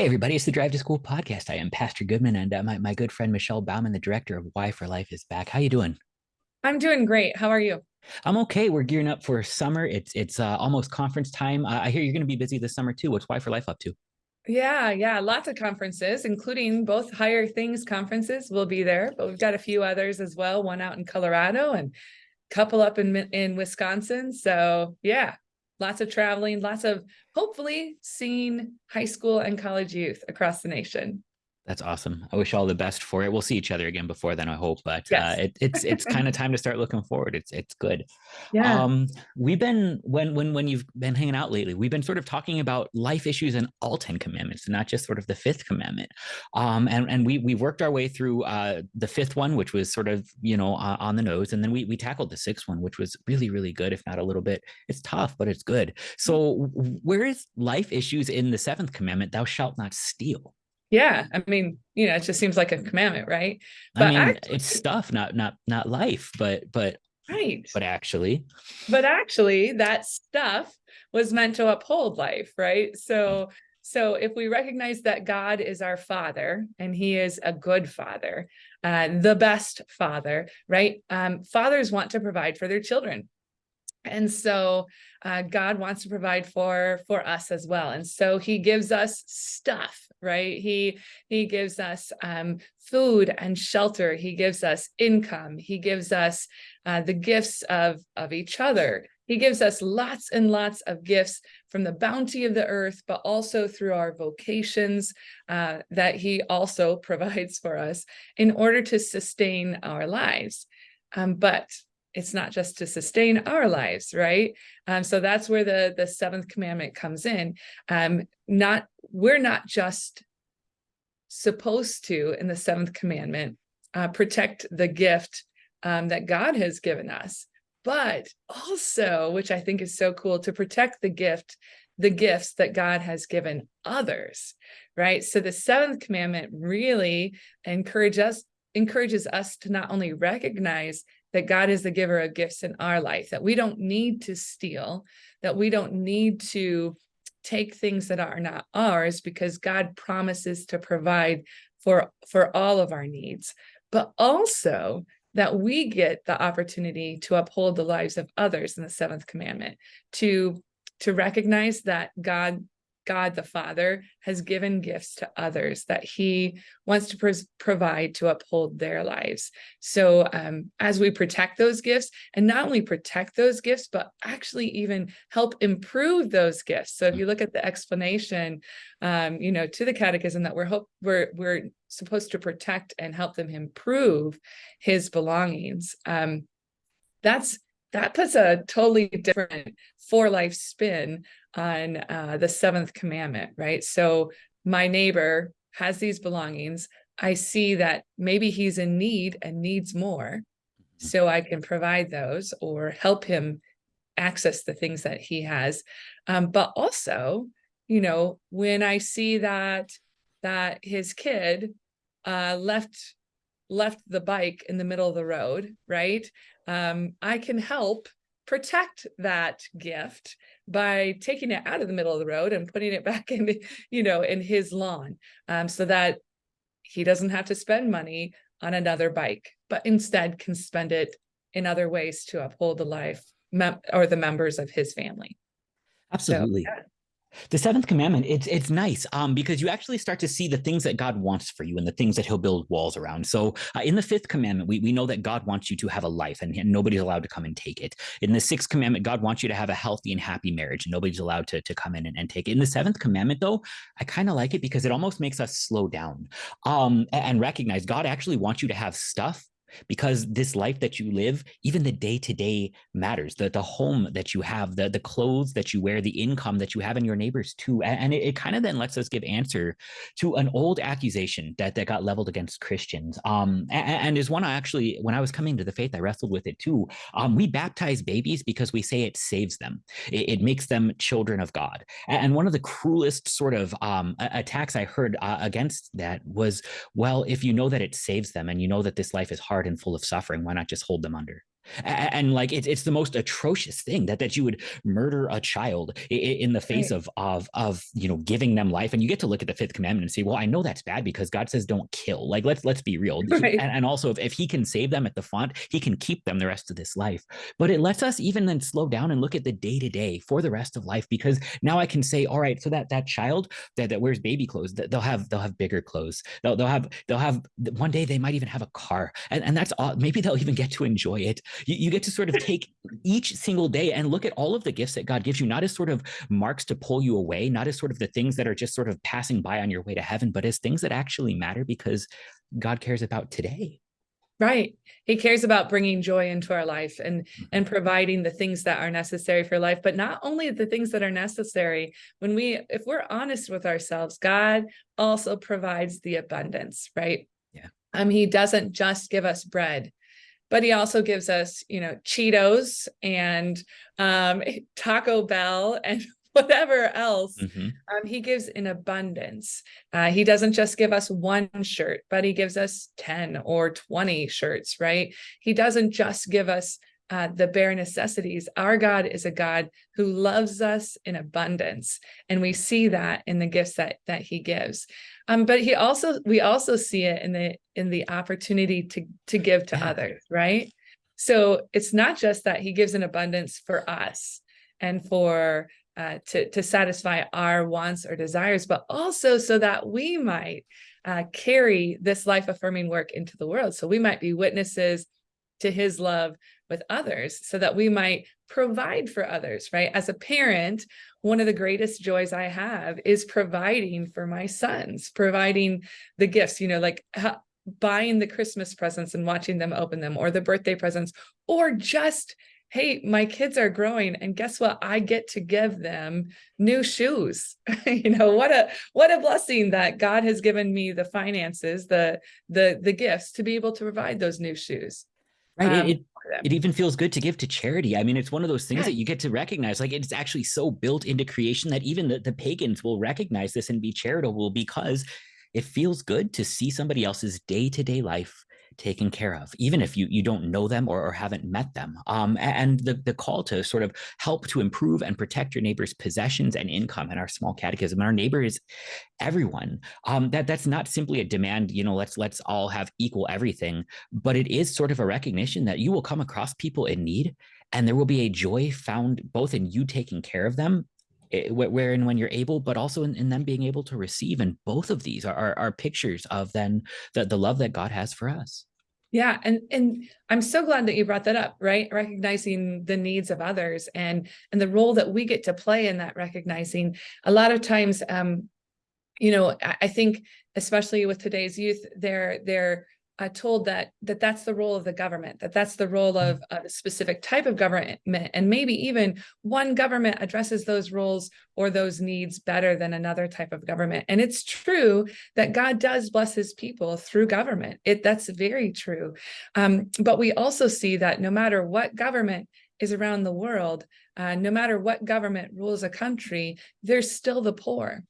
Hey, everybody, it's the Drive to School podcast. I am Pastor Goodman, and uh, my, my good friend Michelle Bauman, the director of Y4Life, is back. How you doing? I'm doing great. How are you? I'm okay. We're gearing up for summer. It's it's uh, almost conference time. Uh, I hear you're going to be busy this summer too. What's Y4Life up to? Yeah, yeah, lots of conferences, including both Higher Things conferences will be there, but we've got a few others as well, one out in Colorado and a couple up in in Wisconsin. So, yeah, lots of traveling, lots of hopefully seeing high school and college youth across the nation. That's awesome. I wish all the best for it. We'll see each other again before then, I hope. But yes. uh, it, it's it's kind of time to start looking forward. It's it's good. Yeah. Um, we've been when when when you've been hanging out lately, we've been sort of talking about life issues and all Ten Commandments, not just sort of the fifth commandment. Um, and and we we worked our way through uh, the fifth one, which was sort of you know uh, on the nose, and then we we tackled the sixth one, which was really really good, if not a little bit. It's tough, but it's good. So where is life issues in the seventh commandment? Thou shalt not steal. Yeah, I mean, you know, it just seems like a commandment, right? But I mean, actually, it's stuff, not not not life, but but right. But actually, but actually, that stuff was meant to uphold life, right? So so if we recognize that God is our father and he is a good father, uh, the best father, right? Um, fathers want to provide for their children. And so uh, God wants to provide for for us as well. And so he gives us stuff, right? He he gives us um, food and shelter. He gives us income. He gives us uh, the gifts of, of each other. He gives us lots and lots of gifts from the bounty of the earth, but also through our vocations uh, that he also provides for us in order to sustain our lives. Um, but it's not just to sustain our lives, right? Um, so that's where the the seventh commandment comes in. Um, not we're not just supposed to in the seventh commandment uh, protect the gift um, that God has given us, but also, which I think is so cool, to protect the gift, the gifts that God has given others, right? So the seventh commandment really encourages us encourages us to not only recognize that God is the giver of gifts in our life, that we don't need to steal, that we don't need to take things that are not ours because God promises to provide for, for all of our needs, but also that we get the opportunity to uphold the lives of others in the seventh commandment, to, to recognize that God God the Father has given gifts to others that he wants to provide to uphold their lives. So um, as we protect those gifts and not only protect those gifts, but actually even help improve those gifts. So if you look at the explanation, um, you know, to the catechism that we're hope we're we're supposed to protect and help them improve his belongings. Um, that's that puts a totally different for life spin on uh, the seventh commandment, right? So my neighbor has these belongings. I see that maybe he's in need and needs more. Mm-hmm. So I can provide those or help him access the things that he has. Um, but also, you know, when I see that that his kid uh, left left the bike in the middle of the road, right? Um, I can help protect that gift by taking it out of the middle of the road and putting it back in, you know, in his lawn um, so that he doesn't have to spend money on another bike, but instead can spend it in other ways to uphold the life or the members of his family. Absolutely. So, yeah the seventh commandment it's it's nice um because you actually start to see the things that god wants for you and the things that he'll build walls around. So uh, in the fifth commandment we, we know that god wants you to have a life and, nobody's allowed to come and take it. In the sixth commandment god wants you to have a healthy and happy marriage. And nobody's allowed to, to come in and, and take it. In the seventh commandment though i kind of like it because it almost makes us slow down um and recognize god actually wants you to have stuff because this life that you live, even the day to day matters. The the home that you have, the the clothes that you wear, the income that you have in your neighbors too, and, it, it kind of then lets us give answer to an old accusation that that got leveled against Christians. Um, and, and is one I actually when I was coming to the faith, I wrestled with it too. Um, we baptize babies because we say it saves them. It, it makes them children of God. And one of the cruelest sort of um, attacks I heard uh, against that was, well, if you know that it saves them and you know that this life is hard hard and full of suffering, why not just hold them under? And, and like it's it's the most atrocious thing that that you would murder a child in, in the face right. of of of you know giving them life and you get to look at the fifth commandment and say well i know that's bad because god says don't kill. Like let's let's be real. Right. and, and also if, if he can save them at the font he can keep them the rest of this life. But it lets us even then slow down and look at the day to day for the rest of life because now i can say all right so that that child that, that wears baby clothes that they'll have they'll have bigger clothes. They'll, they'll have they'll have one day they might even have a car. And, and that's all maybe they'll even get to enjoy it you, you get to sort of take each single day and look at all of the gifts that God gives you, not as sort of marks to pull you away, not as sort of the things that are just sort of passing by on your way to heaven, but as things that actually matter because God cares about today. Right. He cares about bringing joy into our life and mm-hmm. and providing the things that are necessary for life, but not only the things that are necessary. When we if we're honest with ourselves, God also provides the abundance, right? Yeah. Um he doesn't just give us bread but he also gives us, you know, Cheetos and um, Taco Bell and whatever else. Mm-hmm. Um, he gives in abundance. Uh, he doesn't just give us one shirt, but he gives us 10 or 20 shirts, right? He doesn't just give us uh, the bare necessities. Our God is a God who loves us in abundance, and we see that in the gifts that that He gives. Um, but He also we also see it in the in the opportunity to to give to others, right? So it's not just that He gives an abundance for us and for uh, to to satisfy our wants or desires, but also so that we might uh, carry this life affirming work into the world. So we might be witnesses to His love with others so that we might provide for others, right? As a parent, one of the greatest joys I have is providing for my sons, providing the gifts, you know, like buying the Christmas presents and watching them open them, or the birthday presents, or just, hey, my kids are growing, and guess what? I get to give them new shoes. you know, what a what a blessing that God has given me the finances, the the the gifts to be able to provide those new shoes. Right. Um, it, it even feels good to give to charity. I mean, it's one of those things yeah. that you get to recognize. Like it's actually so built into creation that even the, the pagans will recognize this and be charitable because it feels good to see somebody else's day-to-day life taken care of, even if you you don't know them or, or haven't met them. Um, and the, the call to sort of help to improve and protect your neighbor's possessions and income in our small catechism. And our neighbor is everyone. Um, that that's not simply a demand, you know, let's let's all have equal everything, but it is sort of a recognition that you will come across people in need and there will be a joy found both in you taking care of them eh, where and when you're able, but also in, in, them being able to receive. And both of these are, are, are pictures of then the, the love that God has for us. Yeah, and and I'm so glad that you brought that up, right? Recognizing the needs of others and and the role that we get to play in that recognizing. A lot of times, um, you know, I, I think especially with today's youth, they're they're uh, told that that that's the role of the government, that that's the role of, mm-hmm. of a specific type of government, and maybe even one government addresses those roles or those needs better than another type of government. And it's true that God does bless His people through government. It that's very true. Um, but we also see that no matter what government is around the world, uh, no matter what government rules a country, there's still the poor.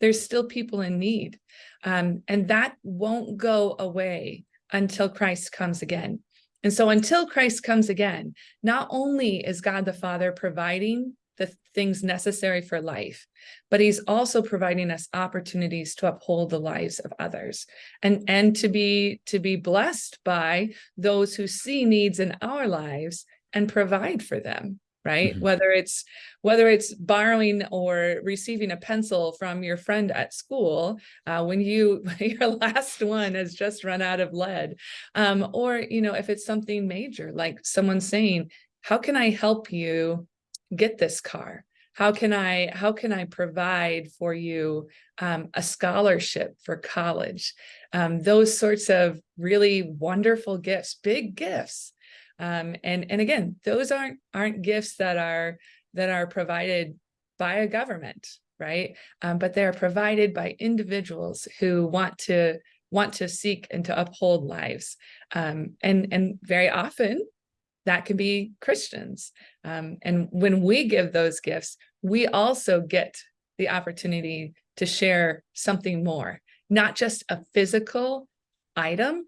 There's still people in need. Um, and that won't go away until Christ comes again. And so until Christ comes again, not only is God the Father providing the things necessary for life, but he's also providing us opportunities to uphold the lives of others and, and to be to be blessed by those who see needs in our lives and provide for them right? Mm-hmm. whether it's whether it's borrowing or receiving a pencil from your friend at school uh, when you your last one has just run out of lead um, or you know if it's something major like someone saying how can i help you get this car? How can i how can i provide for you um, a scholarship for college? Um, those sorts of really wonderful gifts big gifts um, and and again, those aren't aren't gifts that are that are provided by a government, right? Um, but they're provided by individuals who want to want to seek and to uphold lives. Um, and and very often that can be Christians. Um, and when we give those gifts, we also get the opportunity to share something more, not just a physical item,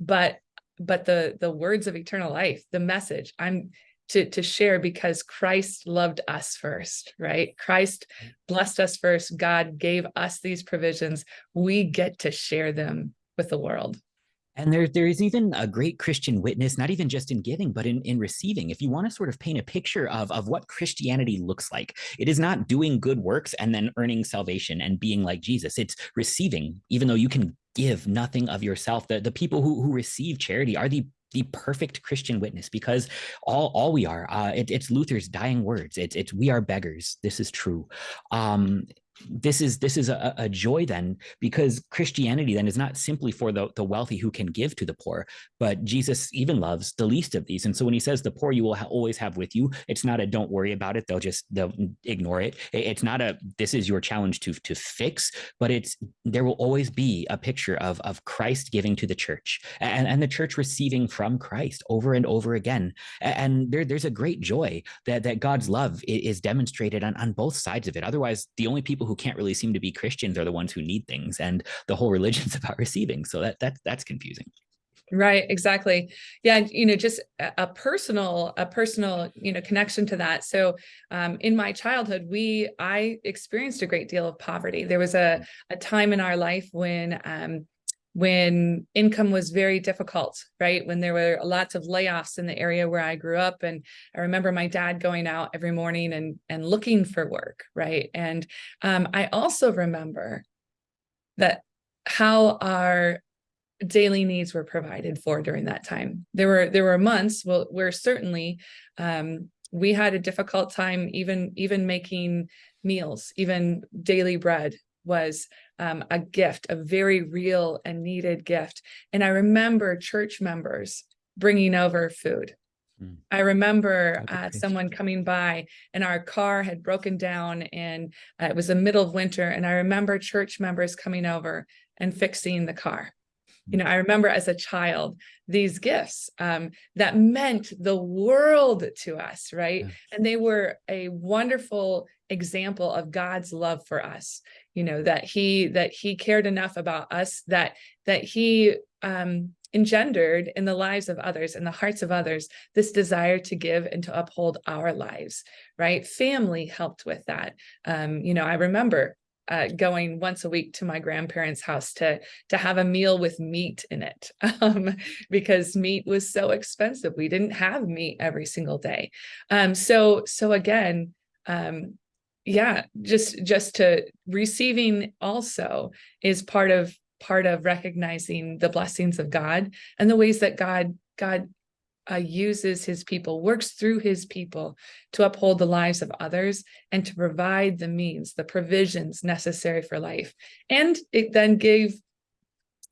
but but the the words of eternal life the message i'm to to share because christ loved us first right christ blessed us first god gave us these provisions we get to share them with the world and there, there is even a great Christian witness, not even just in giving, but in, in receiving. If you want to sort of paint a picture of, of what Christianity looks like, it is not doing good works and then earning salvation and being like Jesus. It's receiving, even though you can give nothing of yourself. The, the people who, who receive charity are the the perfect Christian witness because all all we are uh, it, it's Luther's dying words. It's it's we are beggars. This is true. Um, this is this is a, a, joy then because christianity then is not simply for the, the wealthy who can give to the poor but jesus even loves the least of these. And so when he says the poor you will ha always have with you it's not a don't worry about it they'll just they'll ignore it. It's not a this is your challenge to to fix but it's there will always be a picture of of christ giving to the church and and the church receiving from christ over and over again. And there, there's a great joy that that god's love is demonstrated on, on both sides of it. Otherwise the only people who can't really seem to be Christians are the ones who need things, and the whole religion's about receiving. So that that's that's confusing. Right, exactly. Yeah, you know, just a personal, a personal, you know, connection to that. So, um, in my childhood, we, I experienced a great deal of poverty. There was a a time in our life when um, when income was very difficult, right? When there were lots of layoffs in the area where I grew up. And I remember my dad going out every morning and, and looking for work, right? And um, I also remember that how our daily needs were provided for during that time. There were there were months where certainly um, we had a difficult time even even making meals, even daily bread was um, a gift, a very real and needed gift. And I remember church members bringing over food. Hmm. I remember uh, someone coming by and our car had broken down and uh, it was the middle of winter. And I remember church members coming over and fixing the car. You know, I remember as a child, these gifts um, that meant the world to us, right? And they were a wonderful example of God's love for us you know that he that he cared enough about us that that he um engendered in the lives of others in the hearts of others this desire to give and to uphold our lives right family helped with that um you know i remember uh, going once a week to my grandparents' house to to have a meal with meat in it um, because meat was so expensive. We didn't have meat every single day. Um, so so again, um, yeah just just to receiving also is part of part of recognizing the blessings of god and the ways that god god uh, uses his people works through his people to uphold the lives of others and to provide the means the provisions necessary for life and it then gave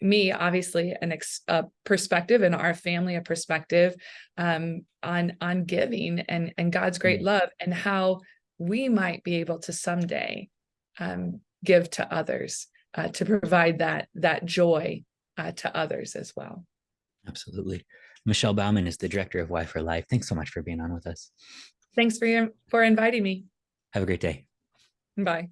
me obviously an ex, a perspective and our family a perspective um, on on giving and and God's great mm. love and how we might be able to someday um, give to others uh, to provide that that joy uh, to others as well. Absolutely. Michelle Bauman is the director of Y4Life. Thanks so much for being on with us. Thanks for your, for inviting me. Have a great day. Bye.